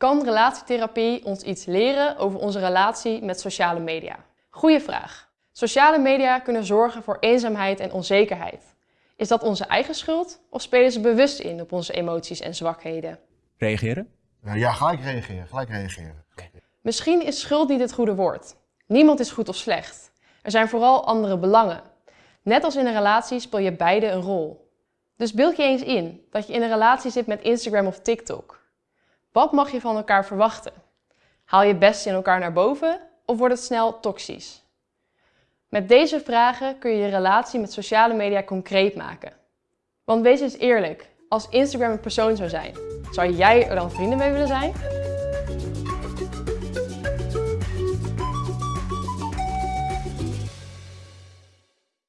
Kan relatietherapie ons iets leren over onze relatie met sociale media? Goeie vraag. Sociale media kunnen zorgen voor eenzaamheid en onzekerheid. Is dat onze eigen schuld of spelen ze bewust in op onze emoties en zwakheden? Reageren? Uh, ja, gelijk reageren, gelijk reageren. Misschien is schuld niet het goede woord. Niemand is goed of slecht. Er zijn vooral andere belangen. Net als in een relatie speel je beide een rol. Dus beeld je eens in dat je in een relatie zit met Instagram of TikTok. Wat mag je van elkaar verwachten? Haal je best in elkaar naar boven of wordt het snel toxisch? Met deze vragen kun je je relatie met sociale media concreet maken. Want wees eens eerlijk, als Instagram een persoon zou zijn, zou jij er dan vrienden mee willen zijn?